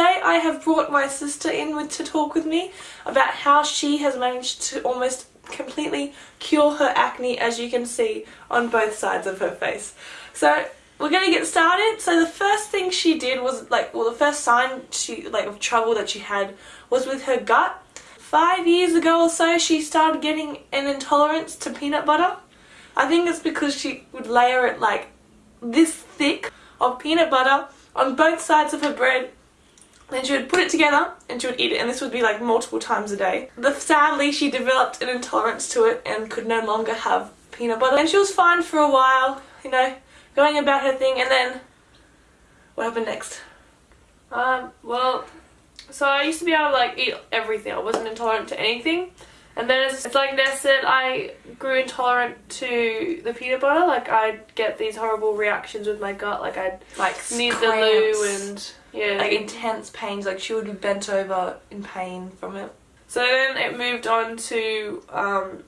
today I have brought my sister in with to talk with me about how she has managed to almost completely cure her acne as you can see on both sides of her face. So we're gonna get started. So the first thing she did was like, well the first sign she like of trouble that she had was with her gut. Five years ago or so she started getting an intolerance to peanut butter. I think it's because she would layer it like this thick of peanut butter on both sides of her bread then she would put it together and she would eat it and this would be like multiple times a day. The, sadly she developed an intolerance to it and could no longer have peanut butter and she was fine for a while, you know, going about her thing and then what happened next? Um, well, so I used to be able to like eat everything. I wasn't intolerant to anything. And then it's, it's like Ness said, I grew intolerant to the peanut butter. Like I'd get these horrible reactions with my gut. Like I'd Like need the loo and yeah. like intense pains, like she would be bent over in pain from it. So then it moved on to um,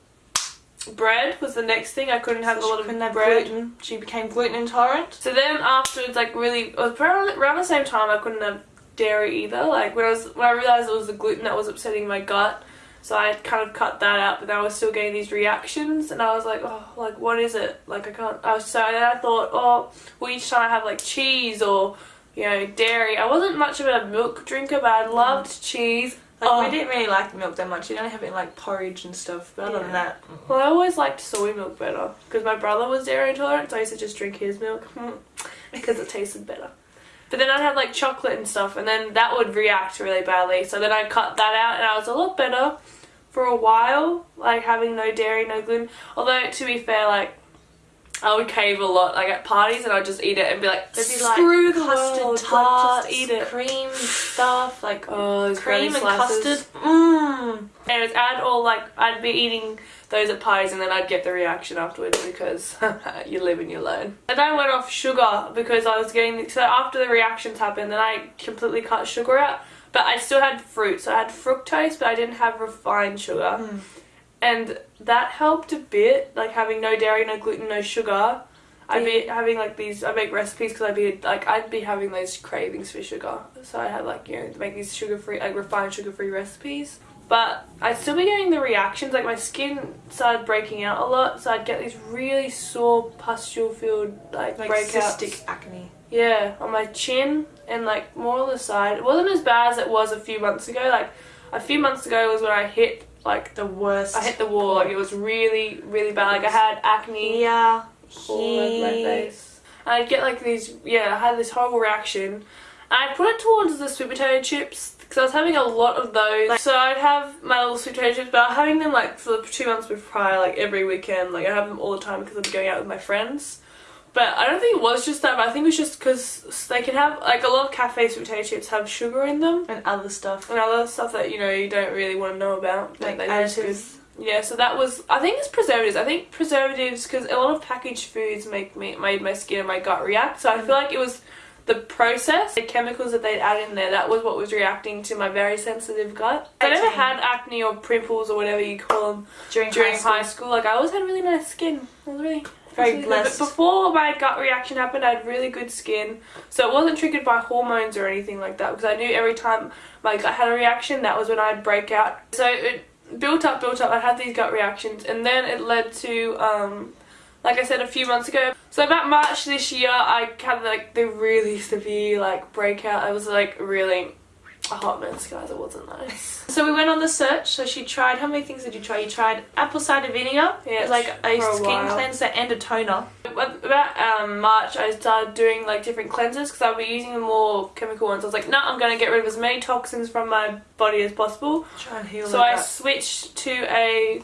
bread was the next thing. I couldn't have So a lot of bread. gluten. She became gluten intolerant. So then afterwards, like really, around, around the same time I couldn't have dairy either. Like when I was when I realized it was the gluten that was upsetting my gut, so I kind of cut that out. But then I was still getting these reactions, and I was like, oh, like what is it? Like I can't. I was so then I thought, oh, well each time I have like cheese or you know dairy. I wasn't much of a milk drinker, but I loved mm. cheese. Like Oh. we didn't really like milk that much. You don't have it in like porridge and stuff. But other than Yeah. that, mm. Well, I always liked soy milk better because my brother was dairy intolerant, so I used to just drink his milk hmm. because it tasted better. But then I'd have like chocolate and stuff, and then that would react really badly. So then I cut that out, and I was a lot better for a while, like having no dairy, no gluten. Although to be fair, like I would cave a lot, like at parties, and I'd just eat it and be like, there'd be like screw the custard world, tart, eat it. cream stuff, like Oh, cream and slices. custard. Mmm. Anyways, I'd all like I'd be eating those at parties and then I'd get the reaction afterwards because you live and you learn. And then I went off sugar because I was getting so after the reactions happened, then I completely cut sugar out. But I still had fruit, so I had fructose, but I didn't have refined sugar, Mm. and that helped a bit. Like having no dairy, no gluten, no sugar. I'd be having like these. I make recipes because I'd be like I'd be having those cravings for sugar. So I had like you know make these sugar free, like refined sugar free recipes. But I'd still be getting the reactions. Like my skin started breaking out a lot, so I'd get these really sore pustule filled like, Like breakouts. cystic acne. Yeah, on my chin and like more on the side. It wasn't as bad as it was a few months ago. Like a few months ago was when I hit like The worst. I hit the wall. Like it was really really bad. Like I had acne yeah all over my face. And I'd get like these, yeah, I had this horrible reaction. And I put it towards the sweet potato chips because I was having a lot of those. so I'd have my little sweet potato chips, but I'm having them like for the two months prior, like every weekend. Like I have them all the time because I'm going out with my friends. But I don't think it was just that, but I think it was just because they can have, like a lot of cafe sweet potato chips have sugar in them. And other stuff. And other stuff that, you know, you don't really want to know about. Like additives. Yeah, so that was. I think it's preservatives. I think preservatives because a lot of packaged foods make me made my skin and my gut react. So I mm. feel like it was the process, the chemicals that they'd add in there. That was what was reacting to my very sensitive gut. I never had acne or pimples or whatever you call them During, during high school. high school. Like I always had really nice skin. I was really Very really good. blessed. But before my gut reaction happened, I had really good skin, so it wasn't triggered by hormones or anything like that. Because I knew every time my gut had a reaction, that was when I'd break out. So it built up, built up. I had these gut reactions, and then it led to, um, like I said a few months ago. So about March this year, I had like the really severe like breakout. I was like really a hot mess, guys. It wasn't nice. So we went on the search. So she tried. How many things did you try? You tried apple cider vinegar. Yeah, like a a skin while. cleanser and a toner. About um, March, I started doing like different cleansers because I'll be using the more chemical ones. I was like, no, I'm going to get rid of as many toxins from my body as possible. Try and heal So I that. switched to a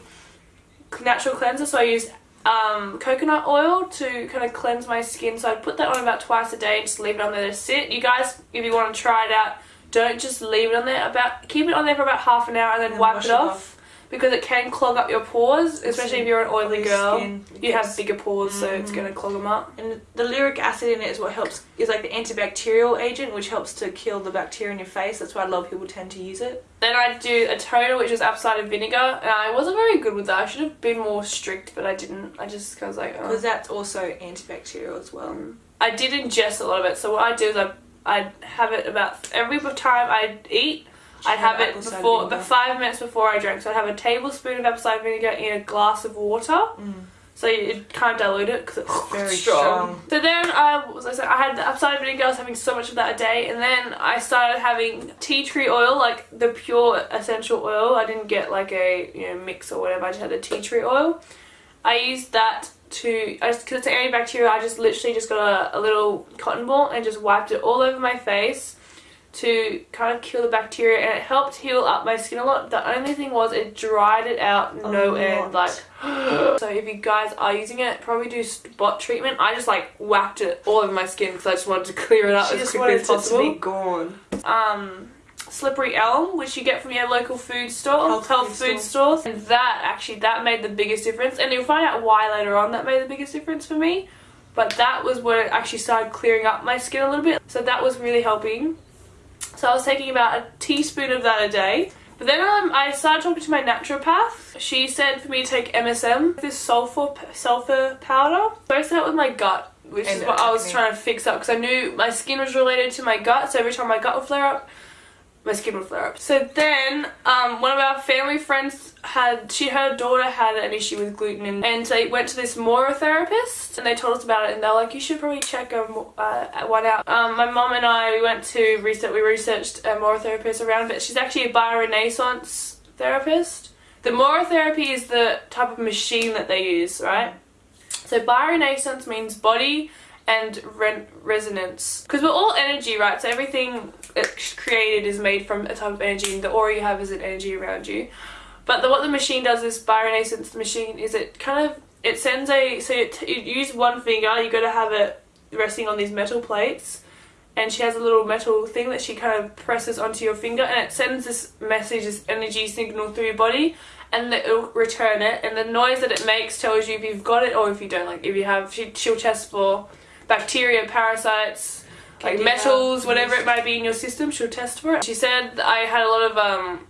natural cleanser. So I used um, coconut oil to kind of cleanse my skin. So I put that on about twice a day and just leave it on there to sit. You guys, if you want to try it out, don't just leave it on there. About keep it on there for about half an hour and then And wipe it off. Because it can clog up your pores, especially if you're an oily girl. skin, You have bigger pores, so it's going to mm. clog them up. And the lauric acid in it is what helps, is like the antibacterial agent, which helps to kill the bacteria in your face. That's why a lot of people tend to use it. Then I do a toner, which is apple cider vinegar, and I wasn't very good with that. I should have been more strict, but I didn't. I just was like, oh. Because that's also antibacterial as well. Mm. I did ingest a lot of it. So what I do is I I'd have it about every time I'd eat. I'd have it before, but five minutes before I drank. So I'd have a tablespoon of apple cider vinegar in a glass of water. Mm. So you kind of dilute it because it's Very strong. strong. So then I was I said I had the apple cider vinegar. I was having so much of that a day, and then I started having tea tree oil, like the pure essential oil. I didn't get like a you know mix or whatever. I just had the tea tree oil. I used that to because it's antibacterial. I just literally just got a, a little cotton ball and just wiped it all over my face to kind of kill the bacteria, and it helped heal up my skin a lot. The only thing was it dried it out A no lot. end, like. so if you guys are using it, probably do spot treatment. I just like whacked it all over my skin because I just wanted to clear it up She as quickly as it to possible. be gone. Um, slippery elm, which you get from your local food store, Health health, food food stores, and that actually that made the biggest difference. And you'll find out why later on that made the biggest difference for me. But that was where it actually started clearing up my skin a little bit. So that was really helping. So I was taking about a teaspoon of that a day. But then um, I started talking to my naturopath. She said for me to take MSM, this sulfur sulfur powder. So I started with my gut, which And is what I was trying to fix up because I knew my skin was related to my gut. So every time my gut would flare up, my skin would flare up. So then, um, one of our family friends had, she, her daughter had an issue with gluten, and, they went to this Mora therapist, and they told us about it, and they're like, you should probably check a, uh, one out. Um, my mom and I we went to research, we researched a Mora therapist around, but she's actually a bioresonance therapist. The Mora therapy is the type of machine that they use, right? So bioresonance means body and re- resonance. Because we're all energy, right? So everything created is made from a type of energy, and the aura you have is an energy around you. But the, what the machine does, this bioresonance machine, is it kind of it sends a so it, you use one finger, you got to have it resting on these metal plates, and she has a little metal thing that she kind of presses onto your finger, and it sends this message, this energy signal through your body, and it'll return it, and the noise that it makes tells you if you've got it or if you don't. Like if you have, she, she'll test for bacteria, parasites, like Candida, metals, whatever it might be in your system. She'll test for it. She said I had a lot of um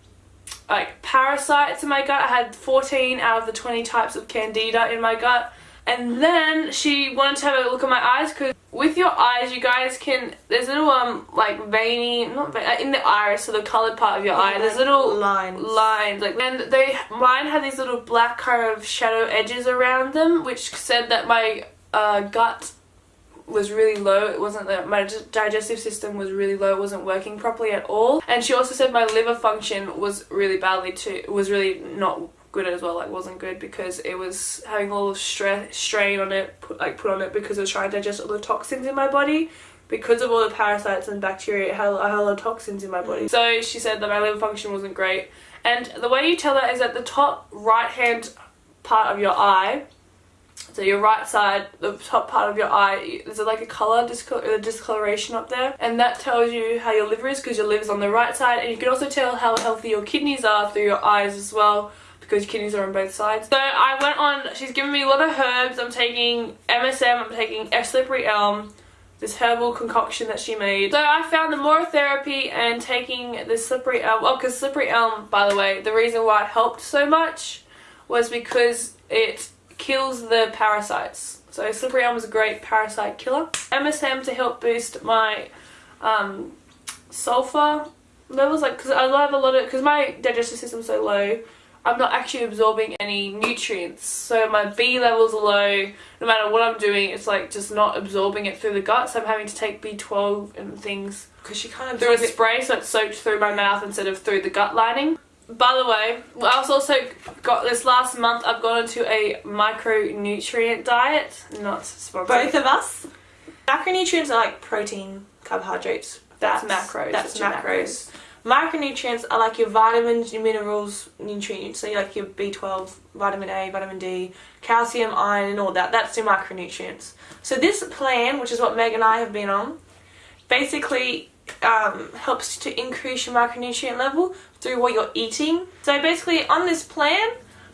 like parasites in my gut. I had 14 out of the 20 types of candida in my gut. And then she wanted to have a look at my eyes because with your eyes, you guys can. There's little um like veiny, not vein, uh, in the iris, so the colored part of your eye. There's little lines. lines like and they mine had these little black kind of shadow edges around them which said that my uh, gut was really low. It wasn't that my digestive system was really low. It wasn't working properly at all. And she also said my liver function was really badly too was really not good as well like wasn't good because it was having all the stress strain on it put, like put on it because it was trying to digest all the toxins in my body. Because of all the parasites and bacteria, it had, I had a lot of toxins in my body. Mm. So she said that my liver function wasn't great. And the way you tell that is at the top right hand part of your eye, so your right side, the top part of your eye, there's like a colour discol- discoloration up there, and that tells you how your liver is because your liver's on the right side, and you can also tell how healthy your kidneys are through your eyes as well because your kidneys are on both sides. So I went on, she's given me a lot of herbs. I'm taking MSM, I'm taking F slippery elm, this herbal concoction that she made. So I found the Mora therapy and taking the slippery elm. Oh, because slippery elm, by the way, the reason why it helped so much was because it kills the parasites. So slippery elm is a great parasite killer. MSM to help boost my um, sulfur levels, like because I have a lot of because my digestive system's so low. I'm not actually absorbing any nutrients, so my B levels are low. No matter what I'm doing, it's like just not absorbing it through the gut. So I'm having to take B12 and things Because she kind of through a spray, so it's soaked through my mouth instead of through the gut lining. By the way, I was also got this last month. I've gone into a micronutrient diet, not sponsored. Both of us. Macronutrients are like protein, carbohydrates. That's macros, That's which are macros. Macronutrients are like your vitamins, your minerals, nutrients. So like your B12, vitamin A, vitamin D, calcium, iron, and all that. That's your macronutrients. So this plan, which is what Meg and I have been on, basically um, helps to increase your macronutrient level through what you're eating. So basically, on this plan,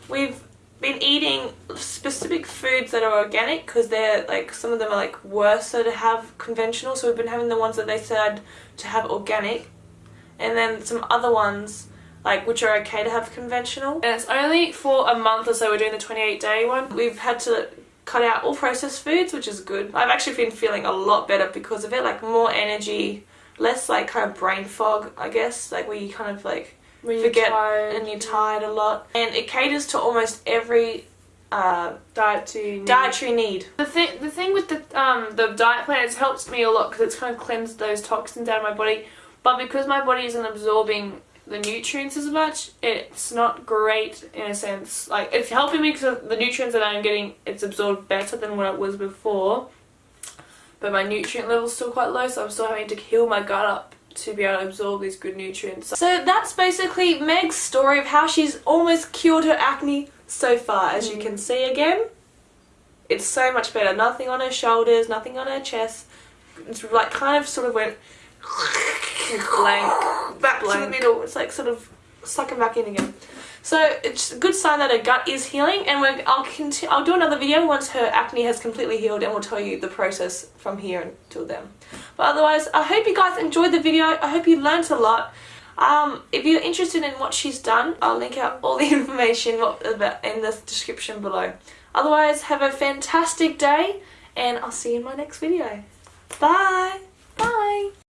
we've been eating specific foods that are organic because they're like some of them are like worse so to have conventional so we've been having the ones that they said to have organic and then some other ones like which are okay to have conventional and it's only for a month or so. We're doing the 28 day one. we've had to cut out all processed foods, which is good. I've actually been feeling a lot better because of it, like more energy, less like kind of brain fog, I guess, like where you kind of like When forget tired, and you're tired a lot. And it caters to almost every uh, diet to dietary need. The thing, the thing with the um the diet plan, it's helped me a lot because it's kind of cleansed those toxins out of my body. But because my body isn't absorbing the nutrients as much, it's not great in a sense. Like it's helping me because the nutrients that I'm getting, it's absorbed better than what it was before. But my nutrient level's still quite low, so I'm still having to heal my gut up to be able to absorb these good nutrients. So that's basically Meg's story of how she's almost cured her acne so far. As you mm. can see again, it's so much better. Nothing on her shoulders, nothing on her chest. It's like kind of sort of went blank. back blank. to the middle. It's like sort of sucking back in again. So it's a good sign that her gut is healing, and we're, I'll. I'll do another video once her acne has completely healed, and we'll tell you the process from here until then. But otherwise, I hope you guys enjoyed the video. I hope you learnt a lot. Um, if you're interested in what she's done, I'll link out all the information in the description below. Otherwise, have a fantastic day, and I'll see you in my next video. Bye! Bye.